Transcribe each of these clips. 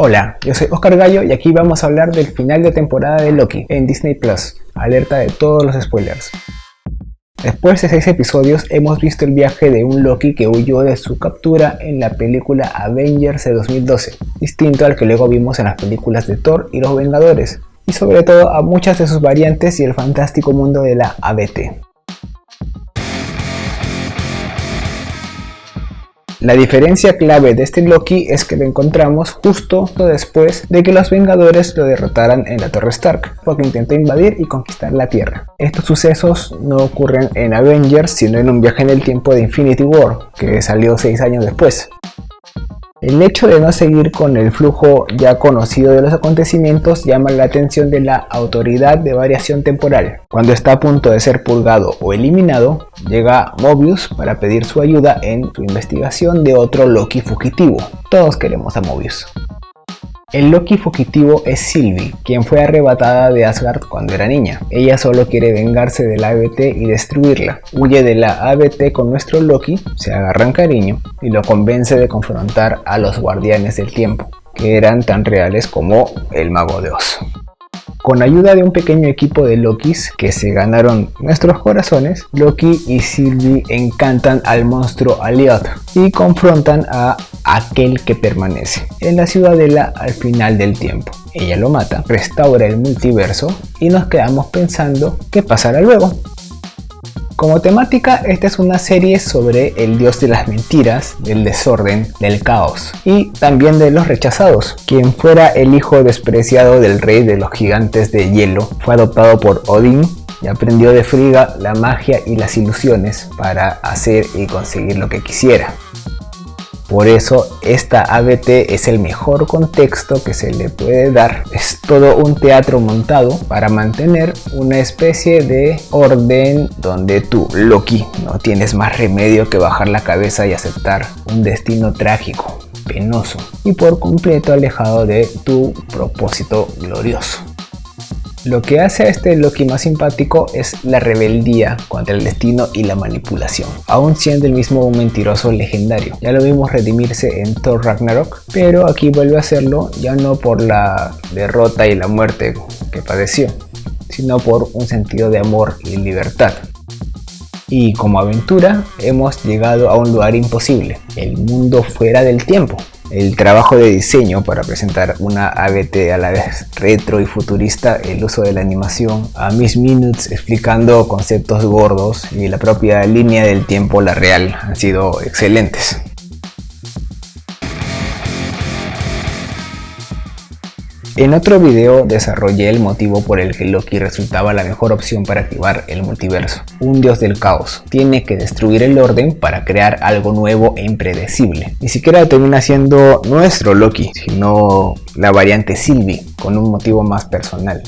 Hola, yo soy Oscar Gallo y aquí vamos a hablar del final de temporada de Loki en Disney Plus. Alerta de todos los spoilers. Después de 6 episodios hemos visto el viaje de un Loki que huyó de su captura en la película Avengers de 2012, distinto al que luego vimos en las películas de Thor y los Vengadores, y sobre todo a muchas de sus variantes y el fantástico mundo de la ABT. La diferencia clave de este Loki es que lo encontramos justo después de que los Vengadores lo derrotaran en la Torre Stark, porque intentó invadir y conquistar la Tierra. Estos sucesos no ocurren en Avengers, sino en un viaje en el tiempo de Infinity War, que salió 6 años después. El hecho de no seguir con el flujo ya conocido de los acontecimientos llama la atención de la autoridad de variación temporal. Cuando está a punto de ser purgado o eliminado, llega Mobius para pedir su ayuda en su investigación de otro Loki fugitivo. Todos queremos a Mobius. El Loki fugitivo es Sylvie, quien fue arrebatada de Asgard cuando era niña. Ella solo quiere vengarse de la ABT y destruirla. Huye de la ABT con nuestro Loki, se agarran cariño y lo convence de confrontar a los guardianes del tiempo, que eran tan reales como el mago de Oz. Con ayuda de un pequeño equipo de Lokis que se ganaron nuestros corazones, Loki y Sylvie encantan al monstruo Aliot y confrontan a aquel que permanece en la ciudadela al final del tiempo. Ella lo mata, restaura el multiverso y nos quedamos pensando qué pasará luego. Como temática, esta es una serie sobre el dios de las mentiras, del desorden, del caos y también de los rechazados. Quien fuera el hijo despreciado del rey de los gigantes de hielo fue adoptado por Odín y aprendió de Frigga la magia y las ilusiones para hacer y conseguir lo que quisiera. Por eso esta ABT es el mejor contexto que se le puede dar. Todo un teatro montado para mantener una especie de orden donde tú, Loki, no tienes más remedio que bajar la cabeza y aceptar un destino trágico, penoso y por completo alejado de tu propósito glorioso. Lo que hace a este Loki más simpático es la rebeldía contra el destino y la manipulación, aún siendo el mismo un mentiroso legendario. Ya lo vimos redimirse en Thor Ragnarok, pero aquí vuelve a hacerlo ya no por la derrota y la muerte que padeció, sino por un sentido de amor y libertad. Y como aventura hemos llegado a un lugar imposible, el mundo fuera del tiempo, el trabajo de diseño para presentar una ABT a la vez retro y futurista, el uso de la animación, a Miss Minutes explicando conceptos gordos y la propia línea del tiempo, la real, han sido excelentes. En otro video desarrollé el motivo por el que Loki resultaba la mejor opción para activar el multiverso. Un dios del caos. Tiene que destruir el orden para crear algo nuevo e impredecible. Ni siquiera termina siendo nuestro Loki, sino la variante Sylvie, con un motivo más personal.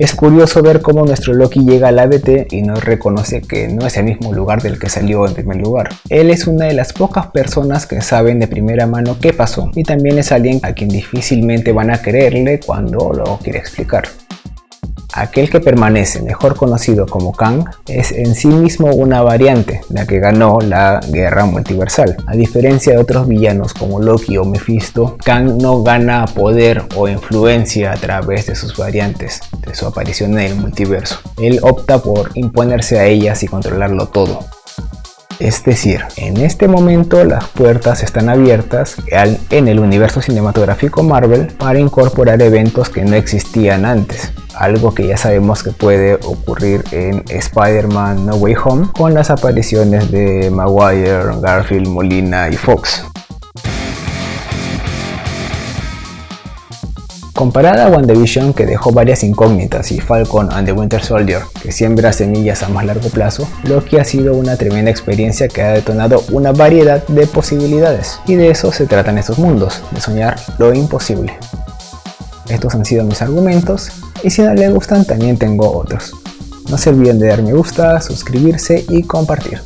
Es curioso ver cómo nuestro Loki llega al ABT y nos reconoce que no es el mismo lugar del que salió en primer lugar. Él es una de las pocas personas que saben de primera mano qué pasó y también es alguien a quien difícilmente van a creerle cuando lo quiere explicar. Aquel que permanece, mejor conocido como Kang, es en sí mismo una variante, la que ganó la guerra multiversal. A diferencia de otros villanos como Loki o Mephisto, Kang no gana poder o influencia a través de sus variantes, de su aparición en el multiverso. Él opta por imponerse a ellas y controlarlo todo. Es decir, en este momento las puertas están abiertas en el universo cinematográfico Marvel para incorporar eventos que no existían antes algo que ya sabemos que puede ocurrir en Spider-Man No Way Home con las apariciones de Maguire, Garfield, Molina y Fox. Comparada a WandaVision que dejó varias incógnitas y Falcon and the Winter Soldier que siembra semillas a más largo plazo, Loki ha sido una tremenda experiencia que ha detonado una variedad de posibilidades y de eso se tratan estos mundos, de soñar lo imposible. Estos han sido mis argumentos y si no les gustan también tengo otros. No se olviden de dar me gusta, suscribirse y compartir.